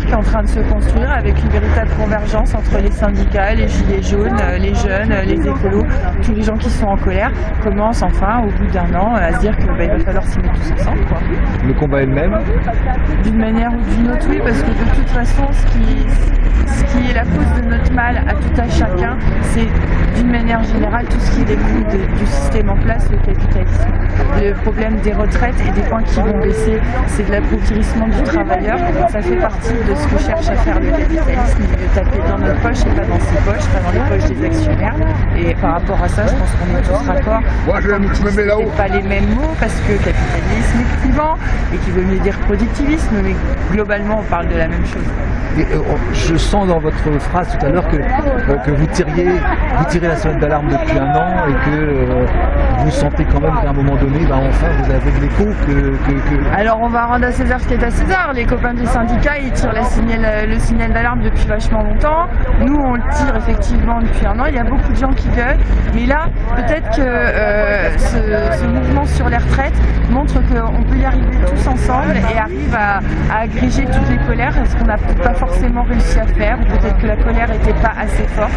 qui est en train de se construire avec une véritable convergence entre les syndicats, les gilets jaunes, euh, les jeunes, euh, les écolos, tous les gens qui sont en colère commencent enfin au bout d'un an à se dire qu'il va falloir s'y mettre tous ensemble. quoi. Le combat est le même? D'une manière ou d'une autre, oui, parce que de toute façon, ce qui, ce qui est la cause de notre mal à tout à chacun, c'est d'une manière générale tout ce qui découle de- du système en place, le capitalisme. Le problème des retraites et des points qui vont baisser, c'est de l'appauvrissement du travailleur. Ça fait partie de ce que cherche à faire le capitalisme, de taper dans nos poches et pas dans ses poches, pas dans les poches des actionnaires. Et par rapport à ça, je pense qu'on est tous raccord. Moi, je me mets là-haut. pas les mêmes mots parce que capitalisme est clivant et qui veut mieux dire productivisme, mais globalement on parle de la même chose. Et, euh, je dans votre phrase tout à l'heure que, euh, que vous tiriez, vous tirez la sonnette d'alarme depuis un an et que euh, vous sentez quand même qu'à un moment donné, bah, enfin, vous avez de l'écho que, Alors on va rendre à César ce qui est à César. Les copains du syndicat ils tirent signal- le signal d'alarme depuis vachement longtemps. Nous on le tire effectivement depuis un an. Il y a beaucoup de gens qui gueulent. Mais là peut-être que euh, ce, mouvement sur les retraites montre qu'on peut y arriver tous ensemble et arrive à, à agréger toutes les colères, ce qu'on n'a pas forcément réussi à faire, peut-être que la colère n'était pas assez forte.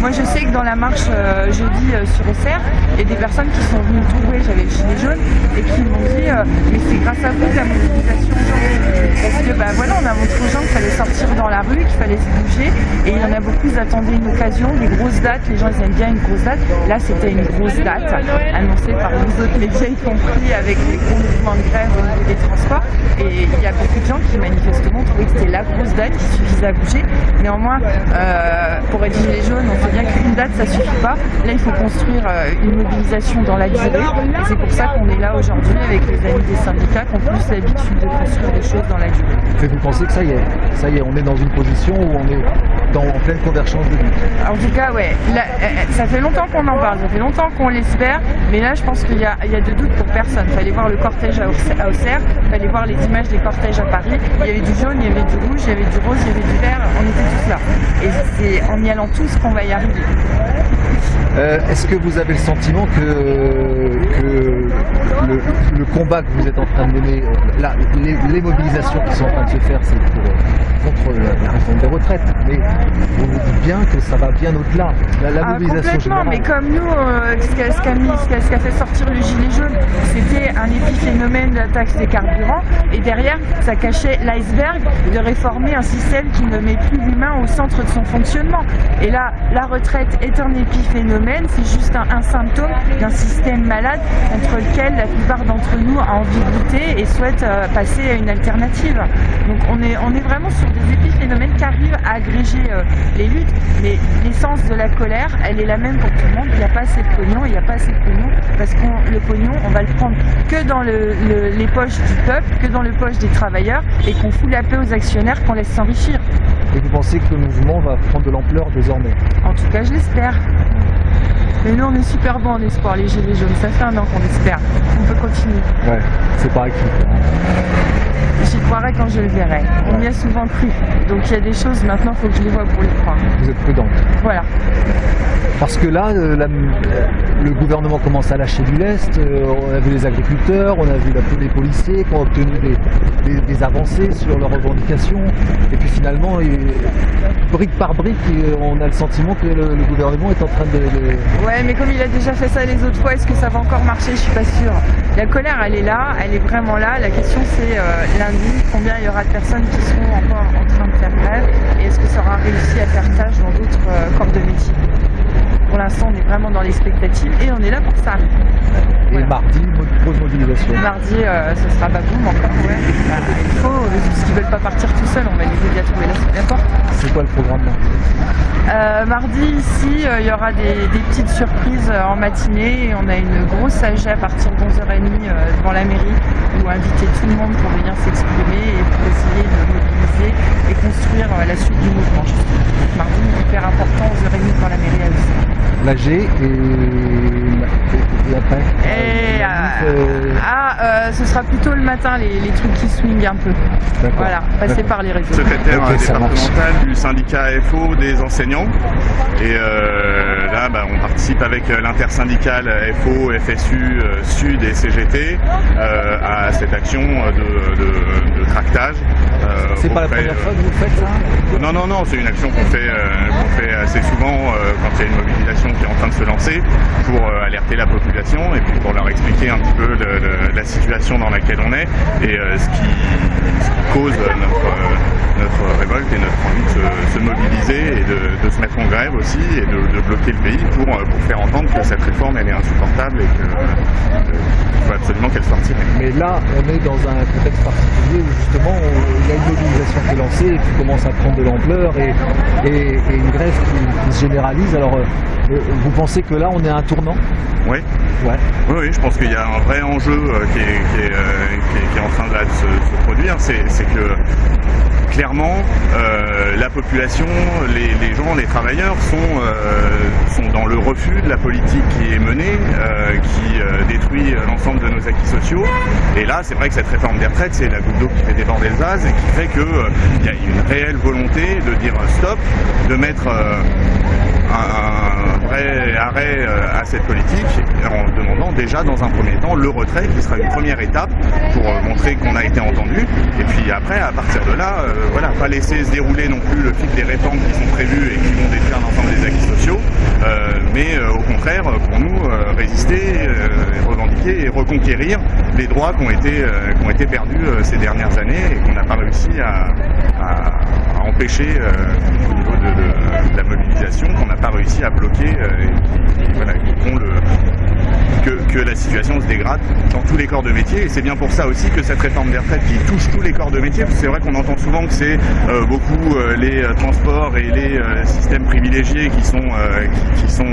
Moi je sais que dans la marche euh, jeudi euh, sur Auxerre, il y a des personnes qui sont venues me trouver, j'avais le gilet jaune, et qui m'ont dit euh, mais c'est grâce à vous la mobilisation. Parce que bah voilà, on a montré aux gens qu'il fallait sortir dans la rue, qu'il fallait se bouger, et il y en a beaucoup qui attendaient une occasion, des grosses dates, les gens ils aiment bien une grosse date. Là c'était une grosse date annoncée par les autres médias y compris avec les gros mouvements de grève des transports. Et il y a beaucoup de gens qui manifestement trouvaient que c'était la grosse date qui suffisait à bouger. Néanmoins, euh, pour être gilet jaune, on sait bien qu'une date ça suffit pas. Là il faut construire euh, une mobilisation dans la durée. Et c'est pour ça qu'on est là aujourd'hui avec les amis des syndicats qui ont plus l'habitude de construire des choses dans la durée. fait vous penser que ça y est, ça y est, on est dans une position où on est dans, en pleine convergence de lutte. En tout cas, ouais, là, euh, ça fait longtemps qu'on en parle, ça fait longtemps qu'on l'espère, mais là, je pense qu'il y, y a de doute pour personne. Il fallait voir le cortège à Auxerre, à Auxerre, il fallait voir les images des cortèges à Paris. Il y avait du jaune, il y avait du rouge, il y avait du rose, il y avait du vert, on était tous là. Et c'est en y allant tous qu'on va y arriver. Euh, Est-ce que vous avez le sentiment que, que le, le combat que vous êtes en train de mener, euh, là, les, les mobilisations qui sont en train de se faire, c'est pour, euh, contre la, la réforme des retraites, mais vous vous dites bien que ça va bien au-delà. La, la Ah, mobilisation complètement, générale. mais comme nous, euh, ce qu'a qu'a fait sortir le gilet jaune, c'était un épiphénomène de la taxe des carburants, et derrière, ça cachait l'iceberg de réformer un système qui ne met plus l'humain au centre de son fonctionnement. Et là, la retraite est un épiphénomène, c'est juste un, un symptôme d'un système malade contre lequel la plupart d'entre nous a envie de lutter et souhaite euh, passer à une alternative. Donc on est, on est vraiment sur des épiphénomènes qui arrivent à agréger euh, les luttes, mais l'essence de la colère, elle est la même pour tout le monde. Il n'y a pas assez de pognon, il n'y a pas assez de pognon, parce que le pognon, on va le prendre que dans le- le- les poches du peuple, que dans les poches des travailleurs, et qu'on fout la paix aux actionnaires, qu'on laisse s'enrichir. Et vous pensez que le mouvement va prendre de l'ampleur désormais? En tout cas, je l'espère. Mais nous, on est super bons en espoir, les Gilets jaunes. Ça fait un an qu'on espère. On peut continuer. Ouais, c'est quoi. J'y croirai quand je le verrai. On y a souvent cru. Donc il y a des choses, maintenant, il faut que je les vois pour les croire. Vous êtes prudente. Voilà. Parce que là, euh, la- le gouvernement commence à lâcher du lest. euh, on a vu les agriculteurs, on a vu la- les policiers qui ont obtenu des, avancées sur leurs revendications. Et puis finalement, brique par brique, on a le sentiment que le, gouvernement est en train de... Ouais, mais comme il a déjà fait ça les autres fois, est-ce que ça va encore marcher? Je suis pas sûre. La colère, elle est là, elle est vraiment là. La question, c'est euh, lundi, combien il y aura de personnes qui seront encore en train de faire grève? Et est-ce que ça aura réussi à faire tâche dans d'autres euh, corps de métier? Pour l'instant, on est vraiment dans l'expectative et on est là pour ça. Et Voilà. mardi, grosse mobilisation. Mardi, euh, ce sera baboum encore, ouais. Bah, il faut, euh, parce qu'ils veulent pas partir tout seuls, on va les aider à trouver la, la porte. C'est quoi le programme mardi Euh, mardi, ici, euh, il y aura des, des petites surprises euh, en matinée. Et on a une grosse AG à partir de 11h30 euh, devant la mairie où inviter tout le monde pour venir s'exprimer et pour essayer de mobiliser mobiliser et construire la suite du mouvement. Mardi, hyper important, aux heures et demie quand la mairie a L'AG et... et après et, euh, ah, euh, ce sera plutôt le matin les, les trucs qui swingent un peu. Voilà, passer par les réseaux. Secrétaire okay, départemental du syndicat FO des enseignants. Et euh, là, bah, on participe avec l'intersyndicale FO, FSU, Sud et CGT à cette action de, de, de tractage. c'est pas la première fois que vous faites ça? Non, non, non, c'est une action qu'on fait, qu fait assez souvent quand il y a une mobilisation qui est en train de se lancer pour euh, alerter la population et puis pour leur expliquer un petit peu la situation dans laquelle on est et euh, ce, qui, cause notre, euh, révolte et notre envie de se, se mobiliser et de, se mettre en grève aussi et de, bloquer le pays pour, faire entendre que cette réforme elle est insupportable et qu'il faut absolument qu'elle soit. Mais là, on est dans un contexte particulier où justement il y a une mobilisation qui est lancée et qui commence à prendre de l'ampleur et, et, et, une grève qui, qui se généralise. Alors vous pensez que là on est à un tournant Oui. Ouais. Oui, oui, je pense qu'il y a un vrai enjeu euh, qui, est, qui, est, euh, qui, est, qui, est, en train de, là, de se, se, produire, c'est que clairement euh, la population, les, les, gens, les travailleurs sont, euh, sont dans le refus de la politique qui est menée, euh, qui détruit l'ensemble de nos acquis sociaux. Et là, c'est vrai que cette réforme des retraites, c'est la goutte d'eau qui fait déborder le vase et qui fait qu'il il y a une réelle volonté de dire stop, de mettre un, vrai arrêt à cette politique en demandant déjà dans un premier temps le retrait qui sera une première étape pour montrer qu'on a été entendu. Et puis après à partir de là euh, voilà pas laisser se dérouler non plus le fil des réformes qui sont prévues et qui vont détruire l'ensemble des acquis sociaux euh, mais euh, au contraire pour nous résister revendiquer et reconquérir les droits qui ont été, qui ont été perdus ces dernières années et qu'on n'a pas réussi à, à empêcher au niveau de, la mobilisation qu'on n'a pas réussi à bloquer et qui, voilà, qui font le, que, la situation se dégrade dans tous les corps de métier. Et c'est bien pour ça aussi que cette réforme des retraites qui touche tous les corps de métier, parce que c'est vrai qu'on entend souvent que c'est euh, beaucoup euh, les euh, transports et les systèmes privilégiés qui sont, qui, sont,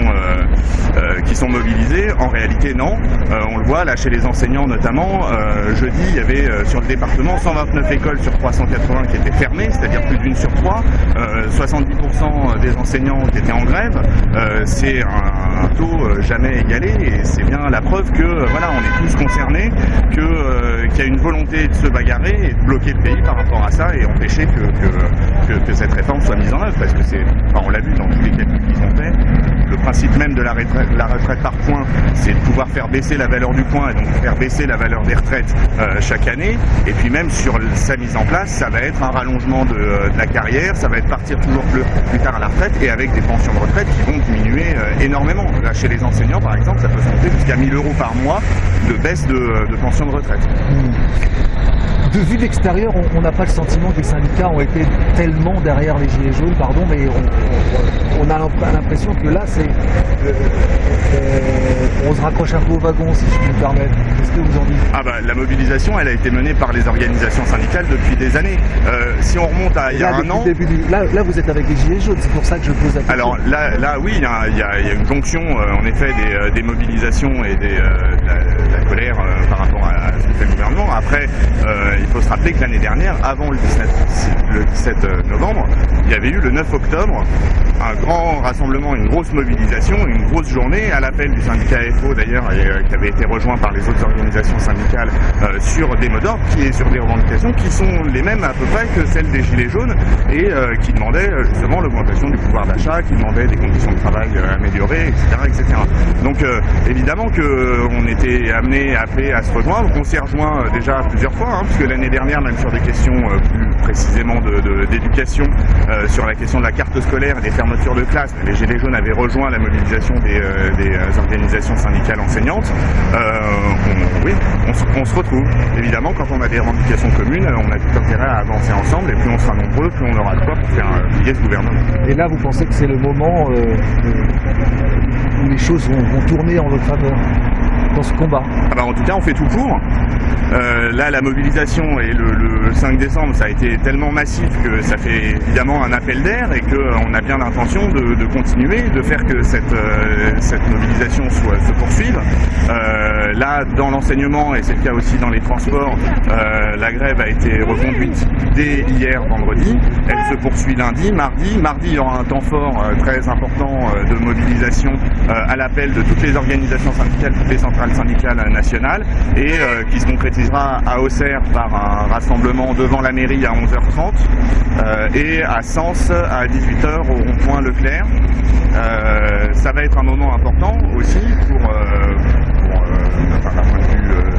qui sont mobilisés. En réalité, non. on le voit là chez les enseignants notamment. jeudi, il y avait sur le département 129 écoles sur 380 qui étaient fermées, c'est-à-dire plus d'une sur trois. 70% des enseignants étaient en grève. c'est un, taux jamais égalé c'est bien la preuve que voilà, on est tous concernés, euh, qu'il y a une volonté de se bagarrer et de bloquer le pays par rapport à ça et empêcher que, cette réforme soit mise en œuvre, parce que c'est, on l'a vu dans tous les calculs qu'ils ont fait, le principe même de la retraite, par points, c'est de pouvoir faire baisser la valeur du point et donc faire baisser la valeur des retraites euh, chaque année. Et puis même sur sa mise en place, ça va être un rallongement de, de la carrière, ça va être partir toujours plus, plus, tard à la retraite et avec des pensions de retraite qui vont diminuer euh, énormément. Là, chez les enseignants, par exemple, ça peut se monter jusqu'à 1000 euros par mois de baisse de, de pension de retraite. Mmh. De vue d'extérieur, on n'a pas le sentiment que les syndicats ont été tellement derrière les gilets jaunes, pardon, mais on, on a l'impression que là, c'est euh, euh, on se raccroche un peu au wagon, si je puis me permettre. Qu'est-ce que vous en dites? Ah bah la mobilisation, elle a été menée par les organisations syndicales depuis des années. Euh, si on remonte à il y a là, un an, du... là, là, vous êtes avec les gilets jaunes, c'est pour ça que je pose la question. Alors là, là oui, il y, a une jonction, en effet, des, des, mobilisations et des, de la, de, la, colère par rapport à, fait le gouvernement. Après, il faut se rappeler que l'année dernière, avant le 17, le 17 novembre, il y avait eu le 9 octobre un grand rassemblement, une grosse mobilisation, une grosse journée à l'appel du syndicat FO d'ailleurs, euh, qui avait été rejoint par les autres organisations syndicales euh, sur des mots d'ordre qui est sur des revendications qui sont les mêmes à peu près que celles des Gilets jaunes et euh, qui demandaient justement l'augmentation du pouvoir d'achat, qui demandaient des conditions de travail améliorées, etc. etc. Donc évidemment qu'on était amené, à se rejoindre, on s'est rejoint déjà plusieurs fois, hein, puisque l'année dernière, même sur des questions plus précisément d'éducation, de, sur la question de la carte scolaire et des fermetures de classe, les Gilets jaunes avaient rejoint la mobilisation des, organisations syndicales enseignantes, euh, oui, on, se retrouve. Évidemment, quand on a des revendications communes, on a tout intérêt à avancer ensemble, et plus on sera nombreux, plus on aura de quoi pour faire plier ce gouvernement. Et là, vous pensez que c'est le moment euh, où les choses vont tourner en votre faveur? Ce combat ah bah En tout cas, on fait tout pour. Euh, là, la mobilisation et le, le, 5 décembre, ça a été tellement massif que ça fait évidemment un appel d'air et qu'on a bien l'intention de, continuer, de faire que cette, euh, mobilisation soit, se poursuive. Euh, là, dans l'enseignement, et c'est le cas aussi dans les transports, euh, la grève a été reconduite dès hier vendredi. Elle se poursuit lundi, mardi. Mardi, il y aura un temps fort euh, très important euh, de mobilisation euh, à l'appel de toutes les organisations syndicales, toutes les centrales syndicales nationales, et qui se concrétisera à Auxerre par un rassemblement devant la mairie à 11h30 et à Sens à 18h au rond-point Leclerc. ça va être un moment important aussi pour, pour point de vue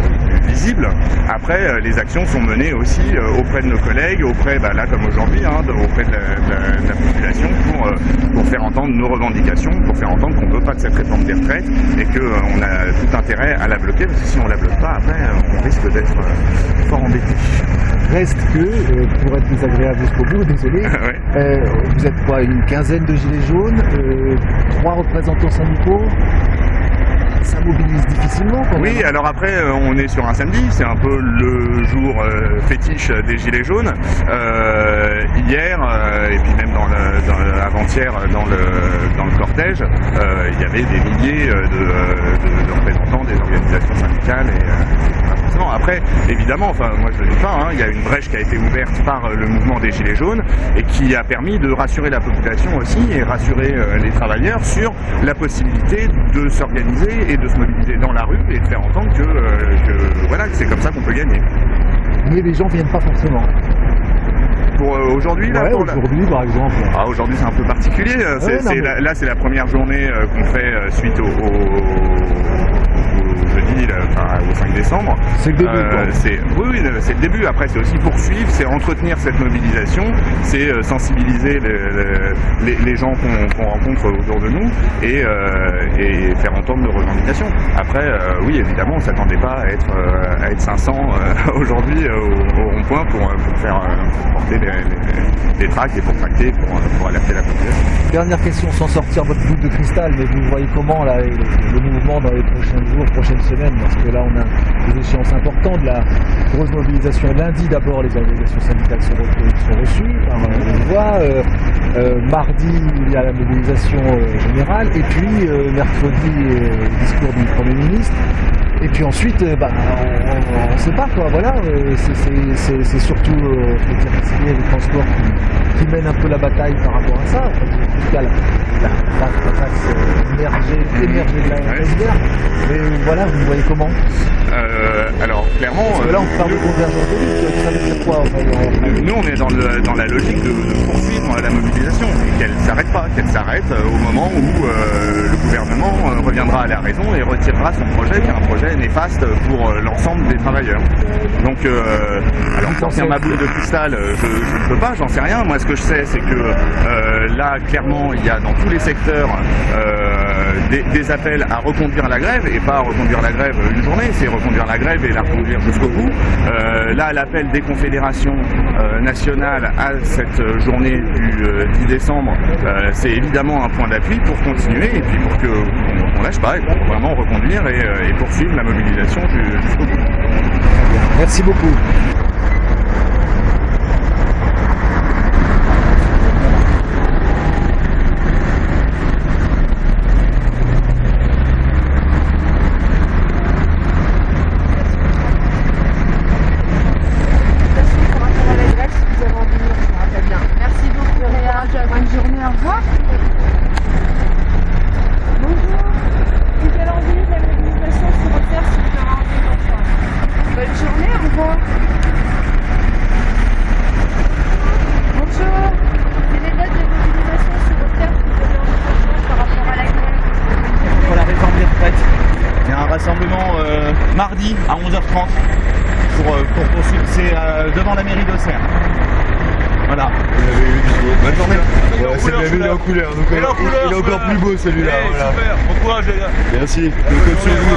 visible. Après, les actions sont menées aussi auprès de nos collègues, auprès, bah, là comme aujourd'hui, hein, auprès de la, population pour, pour faire entendre nos revendications, pour faire entendre qu'on ne veut pas de cette réforme des retraites et qu'on a tout intérêt à la bloquer, parce que si on la bloque pas, après, on risque d'être fort embêté. Reste que, pour être désagréable jusqu'au bout, désolé, vous êtes quoi, une quinzaine de gilets jaunes, trois représentants syndicaux ça mobilise difficilement Oui, alors après, euh, on est sur un samedi, c'est un peu le jour euh, fétiche des Gilets jaunes. Euh, hier, et puis même dans avant-hier dans le, dans le cortège, il y avait des milliers de, représentants des organisations syndicales. Et, après, évidemment, enfin, moi je ne le dis pas, hein, il y a une brèche qui a été ouverte par le mouvement des Gilets jaunes et qui a permis de rassurer la population aussi et rassurer les travailleurs sur la possibilité de s'organiser et de se mobiliser dans la rue et de faire entendre que, euh, voilà, c'est comme ça qu'on peut gagner. Mais les gens viennent pas forcément. Pour euh, aujourd'hui là aujourd'hui par exemple. Ah, aujourd'hui c'est un peu particulier. Là c'est la première journée euh, qu'on fait suite au jeudi, au 5 décembre. C'est le début. Euh, oui, c'est le début. Après, c'est aussi poursuivre, c'est entretenir cette mobilisation, c'est euh, sensibiliser les, gens qu'on rencontre autour de nous et, euh, faire entendre nos revendications. Après, oui, évidemment, on ne s'attendait pas à être, à être 500 aujourd'hui au, rond-point pour, faire porter les, tracts et pour tracter, pour, alerter la population. Dernière question, sans sortir votre boule de cristal, mais vous voyez comment là, le mouvement dans les prochains jours, prochaines semaines, parce que là on a des échéances importantes, la grosse mobilisation lundi d'abord, les organisations syndicales sont, reçues par euh, voix, euh, euh, mardi il y a la mobilisation générale, et puis mercredi le discours du Premier ministre, et puis ensuite, bah, on ne sait pas quoi, voilà, c'est surtout euh, les transports qui, qui, mènent un peu la bataille par rapport à ça. En tout cas, la, la, émerger, émerger de la rivière. Mais voilà, vous voyez comment? Euh, Alors, clairement... Parce que là, on parle de convergence de ça veut dire quoi euh, Nous, on est dans, le, dans la logique de, de poursuivre la mobilisation, qu'elle ne s'arrête pas, qu'elle s'arrête au moment où le gouvernement reviendra à la raison et retirera son projet, qui est un projet néfaste pour l'ensemble des travailleurs. Donc, alors, sortir ma boule de cristal, je ne peux pas, j'en sais rien. Moi, ce que je sais, c'est que là, clairement, il y a dans tous les secteurs des, appels à reconduire la grève, et pas à reconduire la grève une journée, c'est reconduire la grève et la reconduire jusqu'au bout. là, l'appel des confédérations nationales à cette journée du 10 décembre, c'est évidemment un point d'appui pour continuer et puis pour qu'on ne lâche pas et pour vraiment reconduire et, et poursuivre la mobilisation jusqu'au bout. Merci beaucoup. mardi à 11h30 pour, euh, pour poursuivre. C'est euh, devant la mairie d'Auxerre. Voilà. Bonne journée. Bien vu en couleur. Donc, il, il, est encore plus beau celui-là. Voilà. Super. Bon courage les gars. Merci. Le code sur vous.